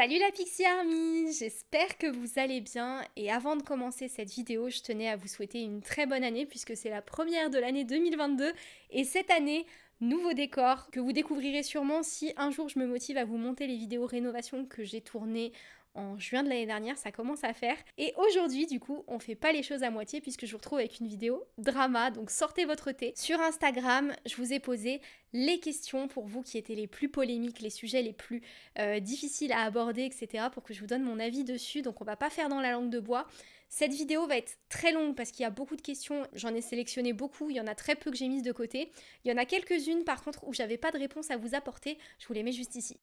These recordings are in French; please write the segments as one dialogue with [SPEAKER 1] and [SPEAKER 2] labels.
[SPEAKER 1] Salut la Pixie Army, j'espère que vous allez bien. Et avant de commencer cette vidéo, je tenais à vous souhaiter une très bonne année puisque c'est la première de l'année 2022 et cette année, nouveau décor que vous découvrirez sûrement si un jour je me motive à vous monter les vidéos rénovation que j'ai tournées en juin de l'année dernière, ça commence à faire. Et aujourd'hui, du coup, on fait pas les choses à moitié puisque je vous retrouve avec une vidéo drama, donc sortez votre thé. Sur Instagram, je vous ai posé les questions pour vous qui étaient les plus polémiques, les sujets les plus euh, difficiles à aborder, etc. pour que je vous donne mon avis dessus. Donc on va pas faire dans la langue de bois. Cette vidéo va être très longue parce qu'il y a beaucoup de questions, j'en ai sélectionné beaucoup, il y en a très peu que j'ai mises de côté. Il y en a quelques-unes par contre où j'avais pas de réponse à vous apporter, je vous les mets juste ici.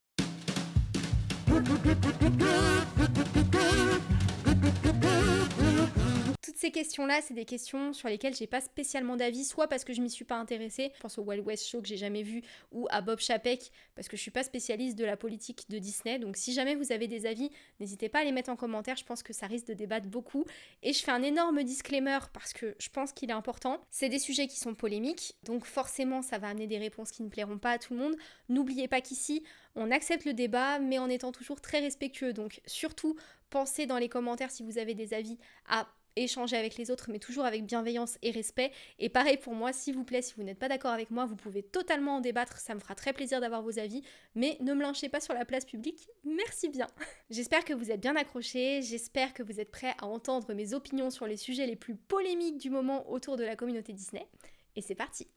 [SPEAKER 1] Ces questions-là, c'est des questions sur lesquelles j'ai pas spécialement d'avis, soit parce que je m'y suis pas intéressée, je pense au Wild West Show que j'ai jamais vu, ou à Bob Chapek, parce que je suis pas spécialiste de la politique de Disney. Donc si jamais vous avez des avis, n'hésitez pas à les mettre en commentaire, je pense que ça risque de débattre beaucoup. Et je fais un énorme disclaimer parce que je pense qu'il est important. C'est des sujets qui sont polémiques, donc forcément ça va amener des réponses qui ne plairont pas à tout le monde. N'oubliez pas qu'ici, on accepte le débat, mais en étant toujours très respectueux. Donc surtout, pensez dans les commentaires si vous avez des avis à échanger avec les autres, mais toujours avec bienveillance et respect. Et pareil pour moi, s'il vous plaît, si vous n'êtes pas d'accord avec moi, vous pouvez totalement en débattre, ça me fera très plaisir d'avoir vos avis, mais ne me lynchez pas sur la place publique, merci bien. j'espère que vous êtes bien accrochés, j'espère que vous êtes prêts à entendre mes opinions sur les sujets les plus polémiques du moment autour de la communauté Disney. Et c'est parti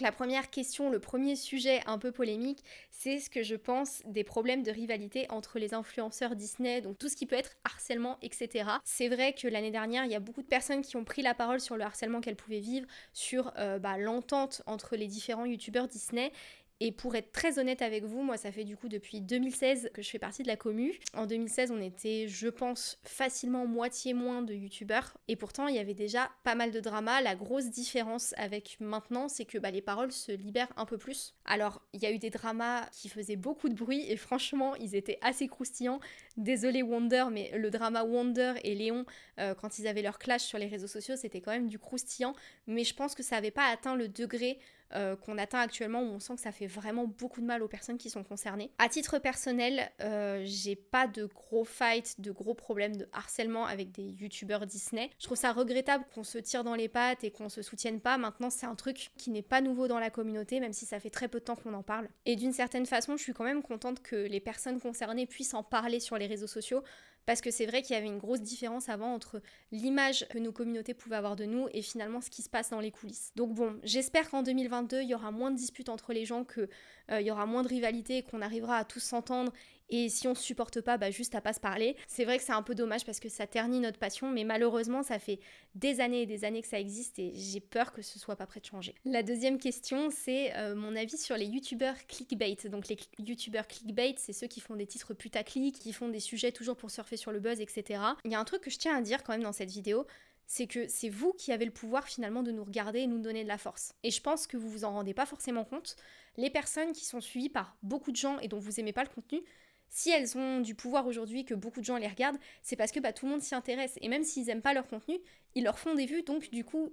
[SPEAKER 1] la première question, le premier sujet un peu polémique, c'est ce que je pense des problèmes de rivalité entre les influenceurs Disney, donc tout ce qui peut être harcèlement, etc. C'est vrai que l'année dernière, il y a beaucoup de personnes qui ont pris la parole sur le harcèlement qu'elles pouvaient vivre, sur euh, bah, l'entente entre les différents youtubeurs Disney, et pour être très honnête avec vous, moi ça fait du coup depuis 2016 que je fais partie de la commu. En 2016 on était je pense facilement moitié moins de youtubeurs et pourtant il y avait déjà pas mal de drama. La grosse différence avec maintenant c'est que bah, les paroles se libèrent un peu plus. Alors il y a eu des dramas qui faisaient beaucoup de bruit et franchement ils étaient assez croustillants. Désolé Wonder mais le drama Wonder et Léon euh, quand ils avaient leur clash sur les réseaux sociaux c'était quand même du croustillant mais je pense que ça n'avait pas atteint le degré euh, qu'on atteint actuellement où on sent que ça fait vraiment beaucoup de mal aux personnes qui sont concernées. À titre personnel, euh, j'ai pas de gros fights, de gros problèmes de harcèlement avec des youtubeurs Disney. Je trouve ça regrettable qu'on se tire dans les pattes et qu'on se soutienne pas. Maintenant, c'est un truc qui n'est pas nouveau dans la communauté, même si ça fait très peu de temps qu'on en parle. Et d'une certaine façon, je suis quand même contente que les personnes concernées puissent en parler sur les réseaux sociaux parce que c'est vrai qu'il y avait une grosse différence avant entre l'image que nos communautés pouvaient avoir de nous et finalement ce qui se passe dans les coulisses. Donc bon, j'espère qu'en 2022, il y aura moins de disputes entre les gens, qu'il euh, y aura moins de rivalité, qu'on arrivera à tous s'entendre et si on se supporte pas, bah juste à pas se parler. C'est vrai que c'est un peu dommage parce que ça ternit notre passion, mais malheureusement, ça fait des années et des années que ça existe et j'ai peur que ce soit pas prêt de changer. La deuxième question, c'est euh, mon avis sur les youtubeurs clickbait. Donc les youtubeurs clickbait, c'est ceux qui font des titres putaclic, qui font des sujets toujours pour surfer sur le buzz, etc. Il y a un truc que je tiens à dire quand même dans cette vidéo, c'est que c'est vous qui avez le pouvoir finalement de nous regarder et nous donner de la force. Et je pense que vous vous en rendez pas forcément compte. Les personnes qui sont suivies par beaucoup de gens et dont vous aimez pas le contenu, si elles ont du pouvoir aujourd'hui, que beaucoup de gens les regardent, c'est parce que bah, tout le monde s'y intéresse. Et même s'ils n'aiment pas leur contenu, ils leur font des vues, donc du coup,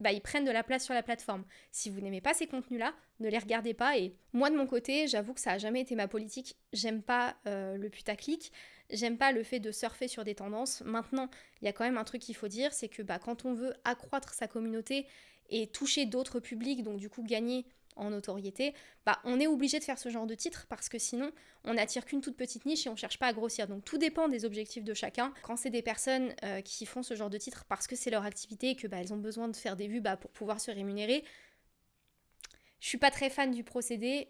[SPEAKER 1] bah, ils prennent de la place sur la plateforme. Si vous n'aimez pas ces contenus-là, ne les regardez pas. Et moi, de mon côté, j'avoue que ça n'a jamais été ma politique. J'aime pas euh, le putaclic. J'aime pas le fait de surfer sur des tendances. Maintenant, il y a quand même un truc qu'il faut dire, c'est que bah, quand on veut accroître sa communauté et toucher d'autres publics, donc du coup gagner en notoriété, bah on est obligé de faire ce genre de titre parce que sinon on n'attire qu'une toute petite niche et on cherche pas à grossir. Donc tout dépend des objectifs de chacun. Quand c'est des personnes euh, qui font ce genre de titre parce que c'est leur activité et que bah, ont besoin de faire des vues bah, pour pouvoir se rémunérer, je suis pas très fan du procédé.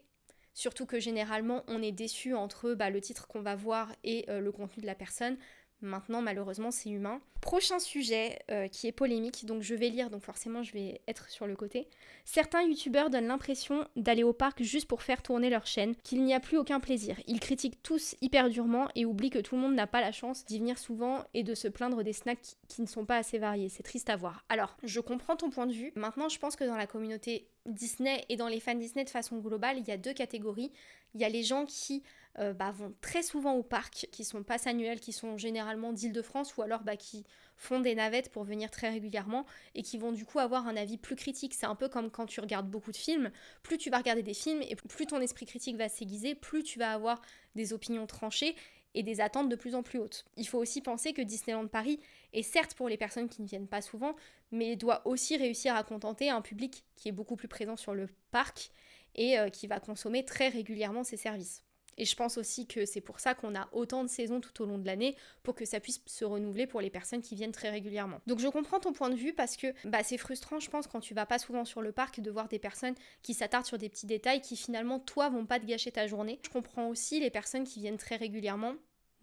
[SPEAKER 1] Surtout que généralement on est déçu entre bah, le titre qu'on va voir et euh, le contenu de la personne. Maintenant, malheureusement, c'est humain. Prochain sujet euh, qui est polémique, donc je vais lire, donc forcément je vais être sur le côté. Certains youtubeurs donnent l'impression d'aller au parc juste pour faire tourner leur chaîne, qu'il n'y a plus aucun plaisir. Ils critiquent tous hyper durement et oublient que tout le monde n'a pas la chance d'y venir souvent et de se plaindre des snacks qui ne sont pas assez variés. C'est triste à voir. Alors, je comprends ton point de vue. Maintenant, je pense que dans la communauté Disney et dans les fans Disney de façon globale, il y a deux catégories. Il y a les gens qui euh, bah, vont très souvent au parc, qui sont pas annuels, qui sont généralement d'Île-de-France ou alors bah, qui font des navettes pour venir très régulièrement et qui vont du coup avoir un avis plus critique. C'est un peu comme quand tu regardes beaucoup de films, plus tu vas regarder des films et plus ton esprit critique va s'aiguiser, plus tu vas avoir des opinions tranchées et des attentes de plus en plus hautes. Il faut aussi penser que Disneyland Paris est certes pour les personnes qui ne viennent pas souvent, mais doit aussi réussir à contenter un public qui est beaucoup plus présent sur le parc et euh, qui va consommer très régulièrement ses services. Et je pense aussi que c'est pour ça qu'on a autant de saisons tout au long de l'année pour que ça puisse se renouveler pour les personnes qui viennent très régulièrement. Donc je comprends ton point de vue parce que bah, c'est frustrant, je pense, quand tu vas pas souvent sur le parc de voir des personnes qui s'attardent sur des petits détails qui finalement, toi, vont pas te gâcher ta journée. Je comprends aussi les personnes qui viennent très régulièrement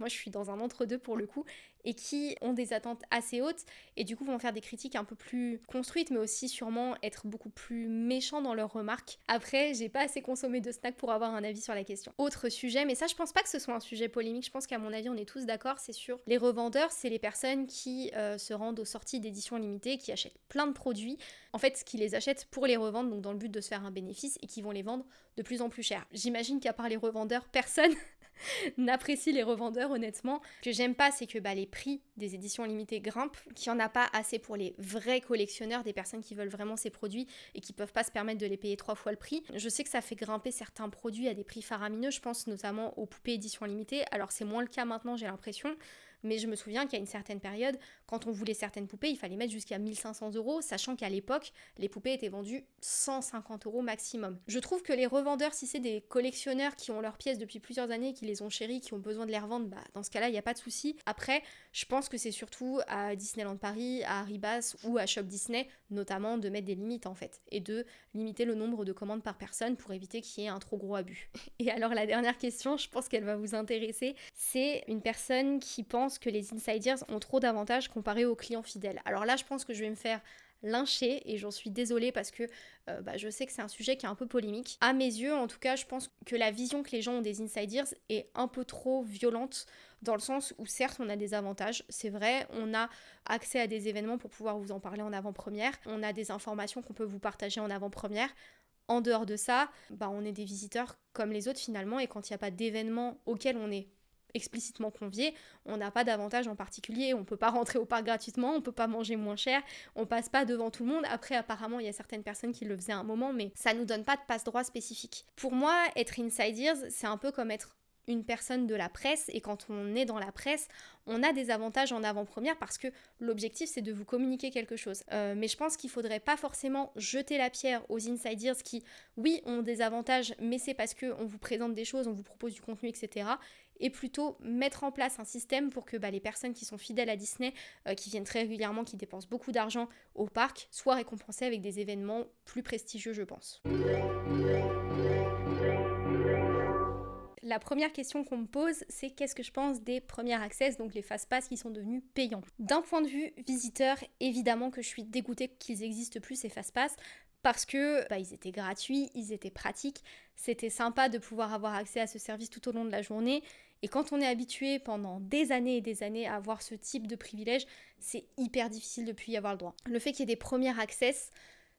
[SPEAKER 1] moi je suis dans un entre-deux pour le coup, et qui ont des attentes assez hautes, et du coup vont faire des critiques un peu plus construites, mais aussi sûrement être beaucoup plus méchants dans leurs remarques. Après, j'ai pas assez consommé de snacks pour avoir un avis sur la question. Autre sujet, mais ça je pense pas que ce soit un sujet polémique, je pense qu'à mon avis on est tous d'accord, c'est sur les revendeurs, c'est les personnes qui euh, se rendent aux sorties d'éditions limitées, qui achètent plein de produits, en fait qui les achètent pour les revendre, donc dans le but de se faire un bénéfice, et qui vont les vendre de plus en plus cher. J'imagine qu'à part les revendeurs, personne n'apprécie les revendeurs honnêtement. Ce que j'aime pas, c'est que bah, les prix des éditions limitées grimpent, qu'il n'y en a pas assez pour les vrais collectionneurs, des personnes qui veulent vraiment ces produits et qui peuvent pas se permettre de les payer trois fois le prix. Je sais que ça fait grimper certains produits à des prix faramineux, je pense notamment aux poupées éditions limitées. Alors c'est moins le cas maintenant, j'ai l'impression. Mais je me souviens qu'à une certaine période, quand on voulait certaines poupées, il fallait mettre jusqu'à 1500 euros, sachant qu'à l'époque, les poupées étaient vendues 150 euros maximum. Je trouve que les revendeurs, si c'est des collectionneurs qui ont leurs pièces depuis plusieurs années, qui les ont chéries, qui ont besoin de les revendre, bah, dans ce cas-là, il n'y a pas de souci. Après, je pense que c'est surtout à Disneyland Paris, à Ribas ou à Shop Disney, notamment, de mettre des limites en fait, et de limiter le nombre de commandes par personne pour éviter qu'il y ait un trop gros abus. Et alors la dernière question, je pense qu'elle va vous intéresser, c'est une personne qui pense que les insiders ont trop d'avantages comparé aux clients fidèles. Alors là, je pense que je vais me faire lyncher et j'en suis désolée parce que euh, bah, je sais que c'est un sujet qui est un peu polémique. À mes yeux, en tout cas, je pense que la vision que les gens ont des insiders est un peu trop violente dans le sens où certes on a des avantages, c'est vrai, on a accès à des événements pour pouvoir vous en parler en avant-première, on a des informations qu'on peut vous partager en avant-première. En dehors de ça, bah, on est des visiteurs comme les autres finalement et quand il n'y a pas d'événement auquel on est explicitement convié, on n'a pas d'avantage en particulier, on peut pas rentrer au parc gratuitement, on peut pas manger moins cher, on passe pas devant tout le monde. Après apparemment, il y a certaines personnes qui le faisaient à un moment mais ça nous donne pas de passe-droit spécifique. Pour moi, être insiders, c'est un peu comme être une personne de la presse et quand on est dans la presse, on a des avantages en avant-première parce que l'objectif c'est de vous communiquer quelque chose. Euh, mais je pense qu'il faudrait pas forcément jeter la pierre aux insiders qui, oui, ont des avantages, mais c'est parce qu'on vous présente des choses, on vous propose du contenu, etc et plutôt mettre en place un système pour que bah, les personnes qui sont fidèles à Disney, euh, qui viennent très régulièrement, qui dépensent beaucoup d'argent au parc, soient récompensées avec des événements plus prestigieux, je pense. La première question qu'on me pose, c'est qu'est-ce que je pense des premiers access, donc les fast-pass qui sont devenus payants? D'un point de vue visiteur, évidemment que je suis dégoûtée qu'ils existent plus ces fast-pass parce que bah, ils étaient gratuits, ils étaient pratiques, c'était sympa de pouvoir avoir accès à ce service tout au long de la journée et quand on est habitué pendant des années et des années à avoir ce type de privilège, c'est hyper difficile de plus y avoir le droit. Le fait qu'il y ait des premières access,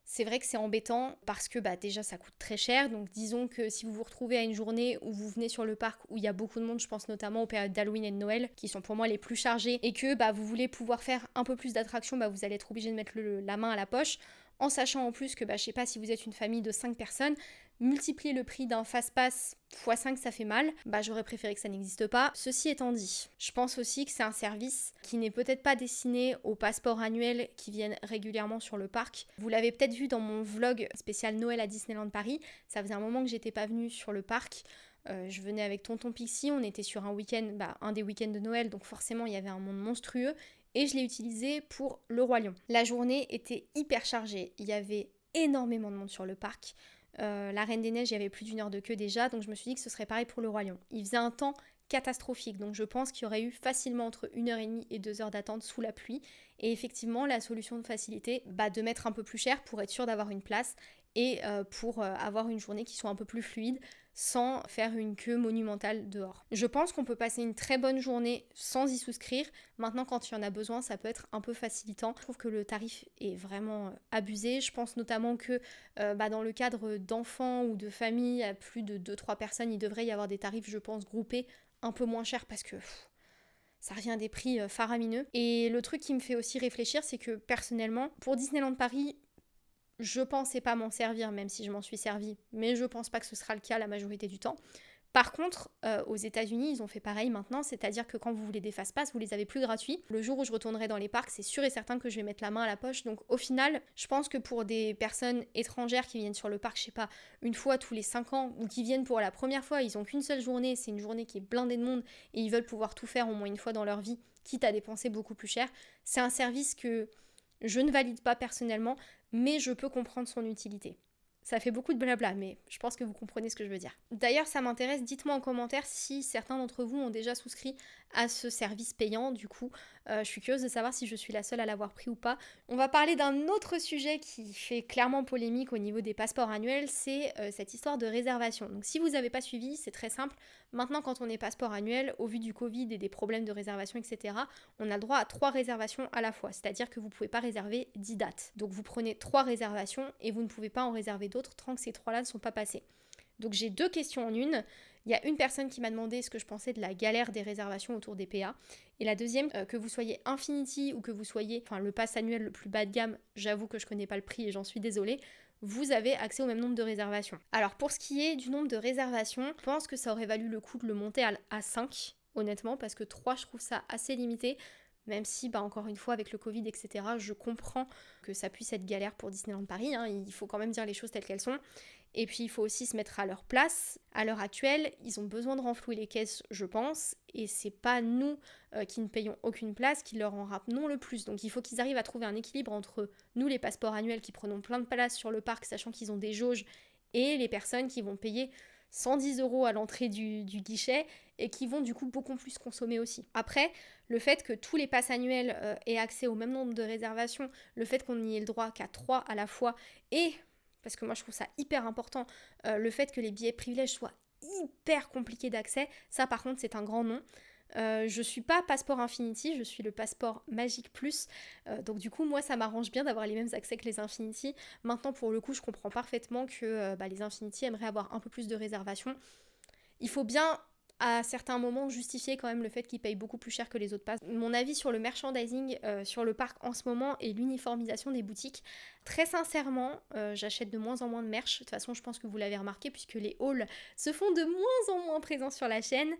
[SPEAKER 1] c'est vrai que c'est embêtant parce que bah, déjà ça coûte très cher. Donc disons que si vous vous retrouvez à une journée où vous venez sur le parc où il y a beaucoup de monde, je pense notamment aux périodes d'Halloween et de Noël qui sont pour moi les plus chargées et que bah, vous voulez pouvoir faire un peu plus d'attractions, bah, vous allez être obligé de mettre la main à la poche en sachant en plus que bah, je sais pas si vous êtes une famille de 5 personnes, multiplier le prix d'un fast-pass x 5 ça fait mal, bah j'aurais préféré que ça n'existe pas. Ceci étant dit, je pense aussi que c'est un service qui n'est peut-être pas destiné aux passeports annuels qui viennent régulièrement sur le parc. Vous l'avez peut-être vu dans mon vlog spécial Noël à Disneyland Paris, ça faisait un moment que j'étais pas venue sur le parc. Euh, je venais avec Tonton Pixie, on était sur un week-end, bah, un des week-ends de Noël, donc forcément il y avait un monde monstrueux, et je l'ai utilisé pour le Roi Lion. La journée était hyper chargée, il y avait énormément de monde sur le parc. Euh, la Reine des Neiges, il y avait plus d'une heure de queue déjà, donc je me suis dit que ce serait pareil pour le Lion. Il faisait un temps catastrophique, donc je pense qu'il y aurait eu facilement entre une heure et demie et deux heures d'attente sous la pluie. Et effectivement, la solution de facilité, bah, de mettre un peu plus cher pour être sûr d'avoir une place et euh, pour euh, avoir une journée qui soit un peu plus fluide sans faire une queue monumentale dehors. Je pense qu'on peut passer une très bonne journée sans y souscrire. Maintenant, quand il y en a besoin, ça peut être un peu facilitant. Je trouve que le tarif est vraiment euh, abusé. Je pense notamment que bah, dans le cadre d'enfants ou de familles à plus de 2-3 personnes, il devrait y avoir des tarifs, je pense, groupés un peu moins chers parce que ça revient à des prix faramineux. Et le truc qui me fait aussi réfléchir, c'est que personnellement, pour Disneyland Paris, je pensais pas m'en servir, même si je m'en suis servi, mais je pense pas que ce sera le cas la majorité du temps. Par contre, euh, aux États-Unis, ils ont fait pareil maintenant, c'est-à-dire que quand vous voulez des fast-pass, vous les avez plus gratuits. Le jour où je retournerai dans les parcs, c'est sûr et certain que je vais mettre la main à la poche. Donc au final, je pense que pour des personnes étrangères qui viennent sur le parc, je sais pas, une fois tous les 5 ans, ou qui viennent pour la première fois, ils ont qu'une seule journée, c'est une journée qui est blindée de monde, et ils veulent pouvoir tout faire au moins une fois dans leur vie, quitte à dépenser beaucoup plus cher. C'est un service que je ne valide pas personnellement, mais je peux comprendre son utilité. Ça fait beaucoup de blabla, mais je pense que vous comprenez ce que je veux dire. D'ailleurs, ça m'intéresse, dites-moi en commentaire si certains d'entre vous ont déjà souscrit à ce service payant. Du coup, euh, je suis curieuse de savoir si je suis la seule à l'avoir pris ou pas. On va parler d'un autre sujet qui fait clairement polémique au niveau des passeports annuels, c'est euh, cette histoire de réservation. Donc si vous n'avez pas suivi, c'est très simple. Maintenant, quand on est passeport annuel, au vu du Covid et des problèmes de réservation, etc., on a le droit à trois réservations à la fois. C'est-à-dire que vous ne pouvez pas réserver 10 dates. Donc vous prenez trois réservations et vous ne pouvez pas en réserver d'autres tant que ces trois-là ne sont pas passés. Donc j'ai deux questions en une. Il y a une personne qui m'a demandé ce que je pensais de la galère des réservations autour des PA. Et la deuxième, euh, que vous soyez Infinity ou que vous soyez le pass annuel le plus bas de gamme, j'avoue que je connais pas le prix et j'en suis désolée, vous avez accès au même nombre de réservations. Alors pour ce qui est du nombre de réservations, je pense que ça aurait valu le coup de le monter à, 5, honnêtement, parce que 3, je trouve ça assez limité. Même si, bah, encore une fois, avec le Covid, etc., je comprends que ça puisse être galère pour Disneyland Paris. Hein. il faut quand même dire les choses telles qu'elles sont. Et puis il faut aussi se mettre à leur place. À l'heure actuelle, ils ont besoin de renflouer les caisses, je pense, et c'est pas nous euh, qui ne payons aucune place qui leur en ramenons le plus. Donc il faut qu'ils arrivent à trouver un équilibre entre nous, les passeports annuels qui prenons plein de places sur le parc, sachant qu'ils ont des jauges, et les personnes qui vont payer 110 euros à l'entrée du, guichet et qui vont du coup beaucoup plus consommer aussi. Après, le fait que tous les passes annuels euh, aient accès au même nombre de réservations, le fait qu'on n'y ait le droit qu'à 3 à la fois et parce que moi je trouve ça hyper important, euh, le fait que les billets privilèges soient hyper compliqués d'accès, ça par contre c'est un grand nom. Euh, je suis pas passeport Infinity, je suis le passeport Magic Plus. Euh, donc du coup, moi, ça m'arrange bien d'avoir les mêmes accès que les Infinity. Maintenant, pour le coup, je comprends parfaitement que bah, les Infinity aimeraient avoir un peu plus de réservations. Il faut bien à certains moments justifier quand même le fait qu'ils payent beaucoup plus cher que les autres passes. Mon avis sur le merchandising euh, sur le parc en ce moment et l'uniformisation des boutiques, très sincèrement, euh, j'achète de moins en moins de merch. De toute façon, je pense que vous l'avez remarqué puisque les hauls se font de moins en moins présents sur la chaîne.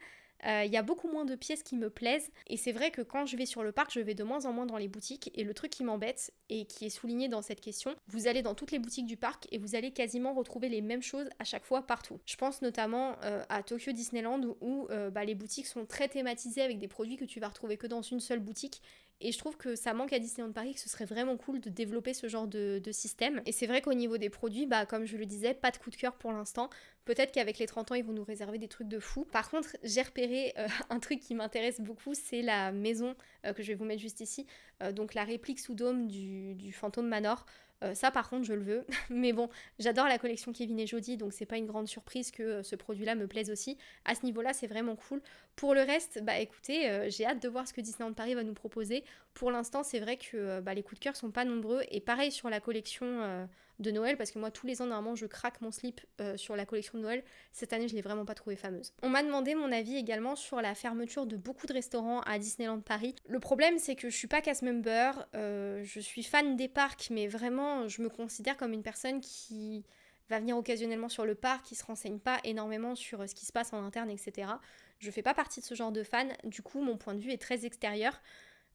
[SPEAKER 1] Euh, il y a beaucoup moins de pièces qui me plaisent. Et c'est vrai que quand je vais sur le parc, je vais de moins en moins dans les boutiques. Et le truc qui m'embête et qui est souligné dans cette question, vous allez dans toutes les boutiques du parc et vous allez quasiment retrouver les mêmes choses à chaque fois partout. Je pense notamment euh, à Tokyo Disneyland où euh, bah, les boutiques sont très thématisées avec des produits que tu vas retrouver que dans une seule boutique et je trouve que ça manque à Disneyland Paris, que ce serait vraiment cool de développer ce genre de, système. Et c'est vrai qu'au niveau des produits, bah, comme je le disais, pas de coup de cœur pour l'instant. Peut-être qu'avec les 30 ans, ils vont nous réserver des trucs de fou. Par contre, j'ai repéré euh, un truc qui m'intéresse beaucoup, c'est la maison euh, que je vais vous mettre juste ici. Euh, donc la réplique sous dôme du, Phantom Manor. Euh, ça, par contre, je le veux. Mais bon, j'adore la collection Kevin et Jody, donc c'est pas une grande surprise que euh, ce produit-là me plaise aussi. À ce niveau-là, c'est vraiment cool. Pour le reste, bah écoutez, euh, j'ai hâte de voir ce que Disneyland Paris va nous proposer. Pour l'instant, c'est vrai que bah, les coups de cœur sont pas nombreux. Et pareil sur la collection de Noël parce que moi tous les ans normalement je craque mon slip euh, sur la collection de Noël. Cette année je l'ai vraiment pas trouvée fameuse. On m'a demandé mon avis également sur la fermeture de beaucoup de restaurants à Disneyland Paris. Le problème c'est que je suis pas cast member, euh, je suis fan des parcs mais vraiment je me considère comme une personne qui va venir occasionnellement sur le parc, qui se renseigne pas énormément sur euh, ce qui se passe en interne, etc. Je fais pas partie de ce genre de fan, du coup mon point de vue est très extérieur.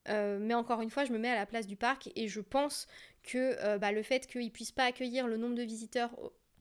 [SPEAKER 1] Mais encore une fois, je me mets à la place du parc et je pense que euh, bah, le fait qu'ils puissent pas accueillir le nombre de visiteurs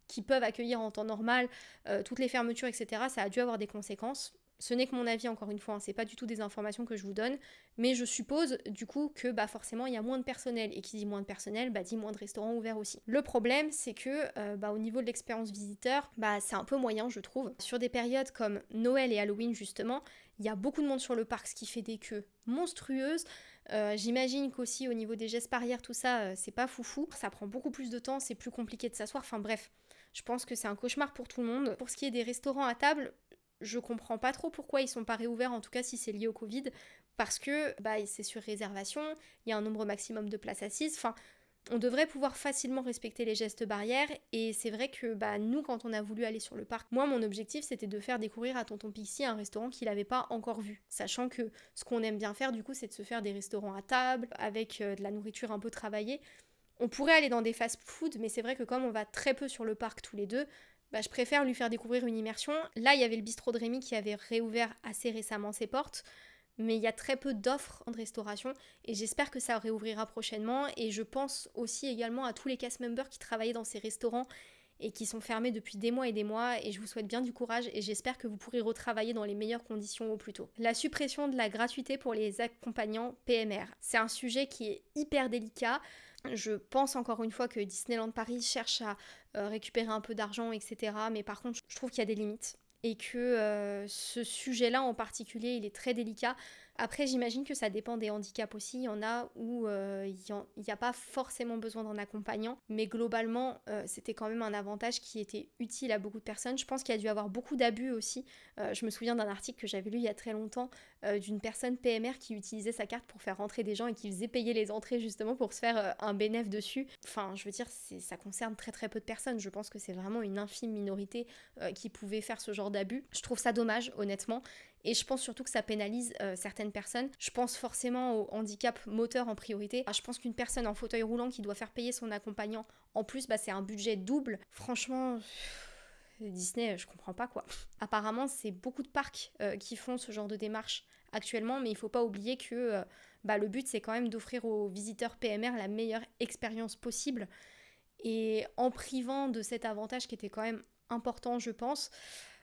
[SPEAKER 1] qu'ils peuvent accueillir en temps normal, euh, toutes les fermetures, etc., ça a dû avoir des conséquences. Ce n'est que mon avis, encore une fois, hein, c'est pas du tout des informations que je vous donne, mais je suppose du coup que bah, forcément il y a moins de personnel, et qui dit moins de personnel, bah, dit moins de restaurants ouverts aussi. Le problème, c'est que euh, bah, au niveau de l'expérience visiteur, bah, c'est un peu moyen, je trouve. Sur des périodes comme Noël et Halloween, justement, il y a beaucoup de monde sur le parc, ce qui fait des queues monstrueuses. Euh, j'imagine qu'aussi au niveau des gestes barrières, tout ça, euh, c'est pas foufou. Ça prend beaucoup plus de temps, c'est plus compliqué de s'asseoir. Enfin bref, je pense que c'est un cauchemar pour tout le monde. Pour ce qui est des restaurants à table, je comprends pas trop pourquoi ils sont pas réouverts, en tout cas si c'est lié au Covid, parce que bah, c'est sur réservation, il y a un nombre maximum de places assises. Enfin, on devrait pouvoir facilement respecter les gestes barrières. Et c'est vrai que bah, nous, quand on a voulu aller sur le parc, moi, mon objectif, c'était de faire découvrir à Tonton Pixie un restaurant qu'il n'avait pas encore vu. Sachant que ce qu'on aime bien faire, du coup, c'est de se faire des restaurants à table, avec euh, de la nourriture un peu travaillée. On pourrait aller dans des fast-food, mais c'est vrai que comme on va très peu sur le parc tous les deux, bah, je préfère lui faire découvrir une immersion. Là, il y avait le bistrot de Rémi qui avait réouvert assez récemment ses portes, mais il y a très peu d'offres de restauration et j'espère que ça réouvrira prochainement. Et je pense aussi également à tous les cast members qui travaillaient dans ces restaurants et qui sont fermés depuis des mois et des mois et je vous souhaite bien du courage et j'espère que vous pourrez retravailler dans les meilleures conditions au plus tôt. La suppression de la gratuité pour les accompagnants PMR, c'est un sujet qui est hyper délicat. Je pense encore une fois que Disneyland Paris cherche à euh, récupérer un peu d'argent, etc. Mais par contre, je trouve qu'il y a des limites et que euh, ce sujet-là en particulier, il est très délicat après, j'imagine que ça dépend des handicaps aussi. Il y en a où euh, il n'y a, pas forcément besoin d'un accompagnant, mais globalement, euh, c'était quand même un avantage qui était utile à beaucoup de personnes. Je pense qu'il y a dû avoir beaucoup d'abus aussi. Euh, je me souviens d'un article que j'avais lu il y a très longtemps d'une personne PMR qui utilisait sa carte pour faire rentrer des gens et qui faisait payer les entrées justement pour se faire un bénéfice dessus. Enfin, je veux dire, ça concerne très très peu de personnes. Je pense que c'est vraiment une infime minorité qui pouvait faire ce genre d'abus. Je trouve ça dommage, honnêtement. Et je pense surtout que ça pénalise euh, certaines personnes. Je pense forcément au handicap moteur en priorité. Ah, je pense qu'une personne en fauteuil roulant qui doit faire payer son accompagnant, en plus, bah, c'est un budget double. Franchement... Disney, je comprends pas quoi. Apparemment, c'est beaucoup de parcs euh, qui font ce genre de démarche actuellement, mais il faut pas oublier que euh, bah, le but c'est quand même d'offrir aux visiteurs PMR la meilleure expérience possible. Et en privant de cet avantage qui était quand même important, je pense,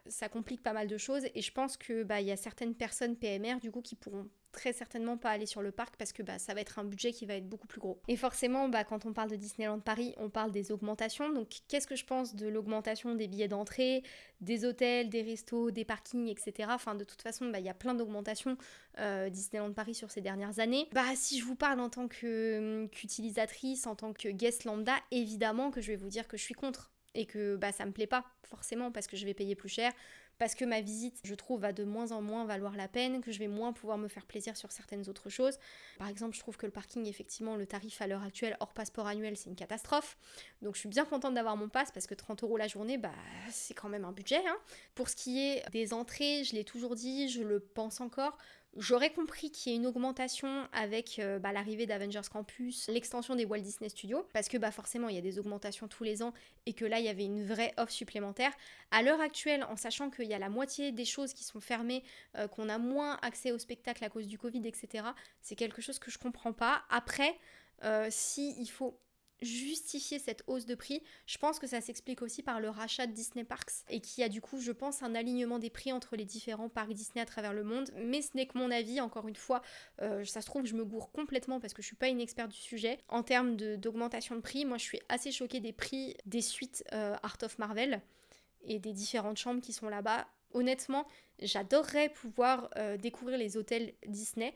[SPEAKER 1] ça complique pas mal de choses et je pense que bah il y a certaines personnes PMR du coup qui pourront très certainement pas aller sur le parc parce que bah, ça va être un budget qui va être beaucoup plus gros. Et forcément, bah, quand on parle de Disneyland Paris, on parle des augmentations. Donc qu'est-ce que je pense de l'augmentation des billets d'entrée, des hôtels, des restos, des parkings, etc. Enfin, de toute façon, bah, il y a plein d'augmentations euh, Disneyland Paris sur ces dernières années. Bah, si je vous parle en tant qu'utilisatrice, en tant que guest lambda, évidemment que je vais vous dire que je suis contre et que bah, ça me plaît pas forcément parce que je vais payer plus cher, parce que ma visite, je trouve, va de moins en moins valoir la peine, que je vais moins pouvoir me faire plaisir sur certaines autres choses. Par exemple, je trouve que le parking, effectivement, le tarif à l'heure actuelle hors passeport annuel, c'est une catastrophe. Donc je suis bien contente d'avoir mon pass parce que 30 euros la journée, bah c'est quand même un budget. Hein. Pour ce qui est des entrées, je l'ai toujours dit, je le pense encore. J'aurais compris qu'il y ait une augmentation avec euh, bah, l'arrivée d'Avengers Campus, l'extension des Walt Disney Studios, parce que bah, forcément il y a des augmentations tous les ans et que là il y avait une vraie offre supplémentaire. À l'heure actuelle, en sachant qu'il y a la moitié des choses qui sont fermées, euh, qu'on a moins accès au spectacle à cause du Covid, etc., c'est quelque chose que je comprends pas. Après, euh, si il faut justifier cette hausse de prix, je pense que ça s'explique aussi par le rachat de Disney Parks et qui a du coup, je pense, un alignement des prix entre les différents parcs Disney à travers le monde. Mais ce n'est que mon avis, encore une fois, euh, ça se trouve, je me gourre complètement parce que je suis pas une experte du sujet. En termes d'augmentation de, prix, moi je suis assez choquée des prix des suites euh, Art of Marvel et des différentes chambres qui sont là-bas. Honnêtement, j'adorerais pouvoir euh, découvrir les hôtels Disney.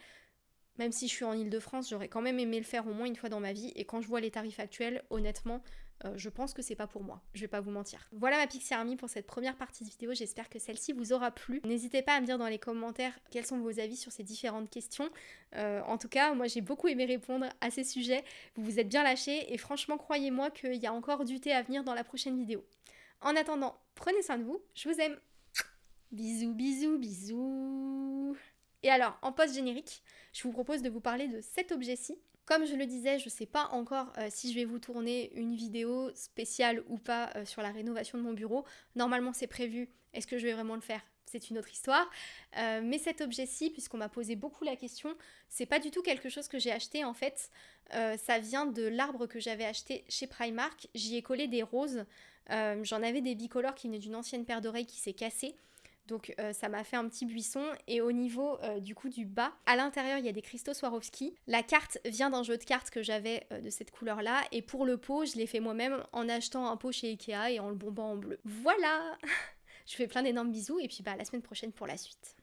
[SPEAKER 1] Même si je suis en Ile-de-France, j'aurais quand même aimé le faire au moins une fois dans ma vie. Et quand je vois les tarifs actuels, honnêtement, euh, je pense que c'est pas pour moi. Je vais pas vous mentir. Voilà ma Pixie Army pour cette première partie de vidéo. J'espère que celle-ci vous aura plu. N'hésitez pas à me dire dans les commentaires quels sont vos avis sur ces différentes questions. Euh, en tout cas, moi j'ai beaucoup aimé répondre à ces sujets. Vous vous êtes bien lâchés et franchement, croyez-moi qu'il y a encore du thé à venir dans la prochaine vidéo. En attendant, prenez soin de vous. Je vous aime. Bisous, bisous, bisous. Et alors, en post-générique, je vous propose de vous parler de cet objet-ci. Comme je le disais, je ne sais pas encore euh, si je vais vous tourner une vidéo spéciale ou pas euh, sur la rénovation de mon bureau. Normalement, c'est prévu. Est-ce que je vais vraiment le faire? C'est une autre histoire. Euh, mais cet objet-ci, puisqu'on m'a posé beaucoup la question, c'est pas du tout quelque chose que j'ai acheté en fait. ça vient de l'arbre que j'avais acheté chez Primark. J'y ai collé des roses. J'en avais des bicolores qui venaient d'une ancienne paire d'oreilles qui s'est cassée. Donc euh, ça m'a fait un petit buisson et au niveau euh, du coup du bas, à l'intérieur il y a des cristaux Swarovski. La carte vient d'un jeu de cartes que j'avais euh, de cette couleur là et pour le pot je l'ai fait moi-même en achetant un pot chez Ikea et en le bombant en bleu. Voilà Je fais plein d'énormes bisous et puis bah à la semaine prochaine pour la suite.